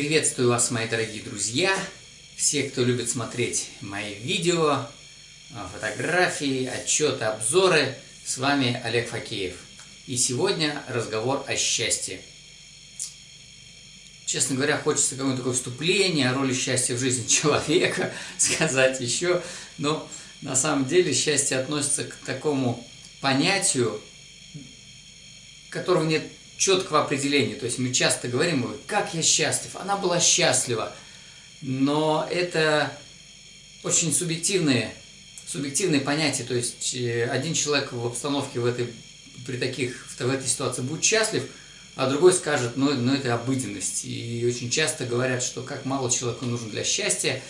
Приветствую вас, мои дорогие друзья, все, кто любит смотреть мои видео, фотографии, отчеты, обзоры. С вами Олег Факеев. И сегодня разговор о счастье. Честно говоря, хочется какое-то такое вступление о роли счастья в жизни человека сказать еще, но на самом деле счастье относится к такому понятию, которого нет четкого определения. То есть мы часто говорим, как я счастлив, она была счастлива. Но это очень субъективные, субъективные понятия. То есть э, один человек в обстановке в этой, при таких, в этой ситуации будет счастлив, а другой скажет, ну, ну это обыденность. И очень часто говорят, что как мало человеку нужно для счастья.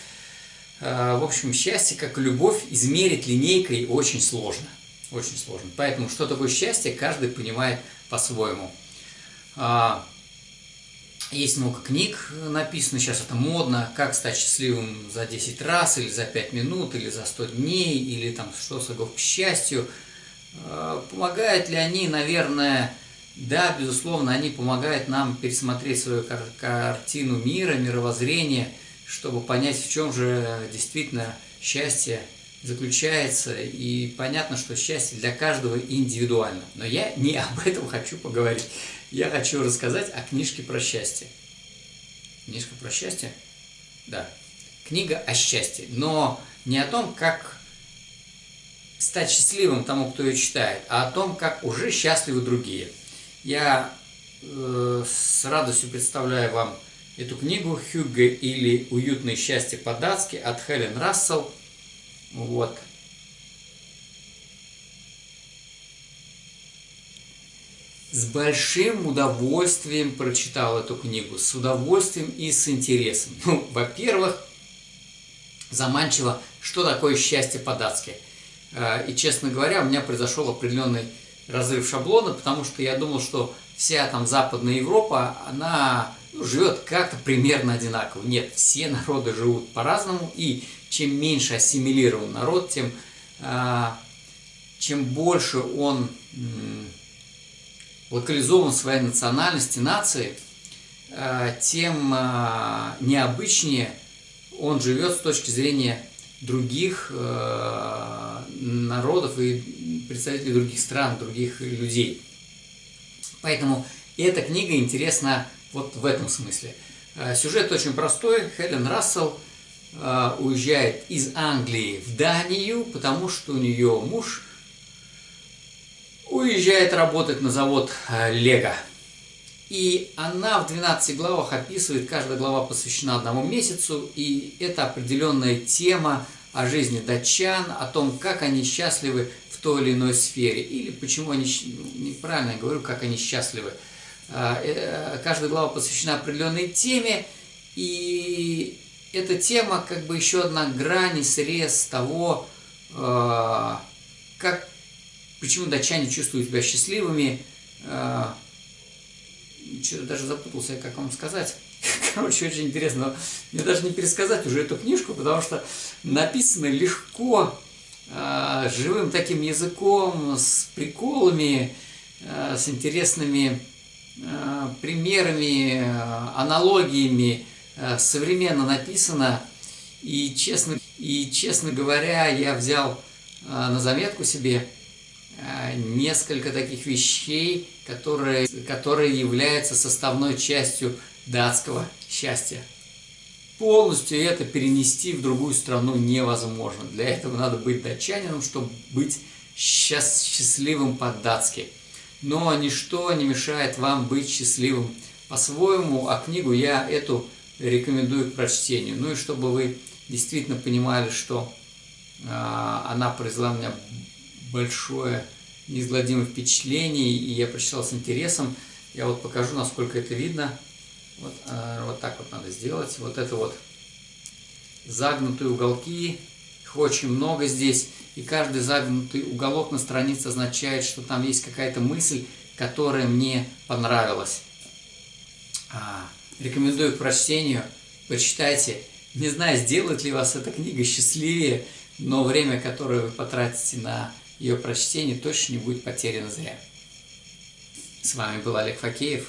А, в общем, счастье, как и любовь, измерить линейкой очень сложно. Очень сложно. Поэтому что такое счастье, каждый понимает по-своему. А, есть много книг написано, сейчас это модно, как стать счастливым за 10 раз, или за 5 минут, или за 100 дней, или там что шагов к счастью. А, помогают ли они, наверное, да, безусловно, они помогают нам пересмотреть свою кар картину мира, мировоззрение, чтобы понять, в чем же действительно счастье заключается. И понятно, что счастье для каждого индивидуально. Но я не об этом хочу поговорить я хочу рассказать о книжке про счастье. Книжка про счастье? Да. Книга о счастье. Но не о том, как стать счастливым тому, кто ее читает, а о том, как уже счастливы другие. Я э, с радостью представляю вам эту книгу «Хюгге» или «Уютное счастье по-датски» от Хелен Рассел. Вот. с большим удовольствием прочитал эту книгу, с удовольствием и с интересом. Ну, во-первых, заманчиво, что такое счастье по-датски. А, и, честно говоря, у меня произошел определенный разрыв шаблона, потому что я думал, что вся там Западная Европа, она ну, живет как-то примерно одинаково. Нет, все народы живут по-разному, и чем меньше ассимилирован народ, тем, а, чем больше он локализован в своей национальности, нации, э, тем э, необычнее он живет с точки зрения других народов и представителей других стран, других людей. Поэтому эта книга интересна вот в этом смысле. Сюжет очень простой. Хелен Рассел уезжает из Англии в Данию, потому что у нее муж – уезжает работать на завод э, Лего. И она в 12 главах описывает, каждая глава посвящена одному месяцу, и это определенная тема о жизни датчан, о том, как они счастливы в той или иной сфере, или почему они, ну, неправильно я говорю, как они счастливы. Э, э, каждая глава посвящена определенной теме, и эта тема как бы еще одна грань, срез того, как Почему датчане чувствуют себя счастливыми? А, Что-то даже запутался, как вам сказать. Короче, очень интересно. Мне даже не пересказать уже эту книжку, потому что написано легко, а, живым таким языком, с приколами, а, с интересными примерами, аналогиями, современно написано. И честно, и честно говоря, я взял на заметку себе Э, несколько таких вещей, которые, которые являются составной частью датского счастья. Полностью это перенести в другую страну невозможно. Для этого надо быть датчанином, чтобы быть счаст счастливым по-датски. Но ничто не мешает вам быть счастливым по-своему, а книгу я эту рекомендую к прочтению. Ну и чтобы вы действительно понимали, что э, она произвела меня большое, неизгладимое впечатление, и я прочитал с интересом. Я вот покажу, насколько это видно. Вот, э, вот так вот надо сделать. Вот это вот загнутые уголки, их очень много здесь, и каждый загнутый уголок на странице означает, что там есть какая-то мысль, которая мне понравилась. А, рекомендую к прочтению, почитайте. Не знаю, сделает ли вас эта книга счастливее, но время, которое вы потратите на ее прочтение точно не будет потеряно зря. С вами был Олег Факеев.